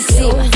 de.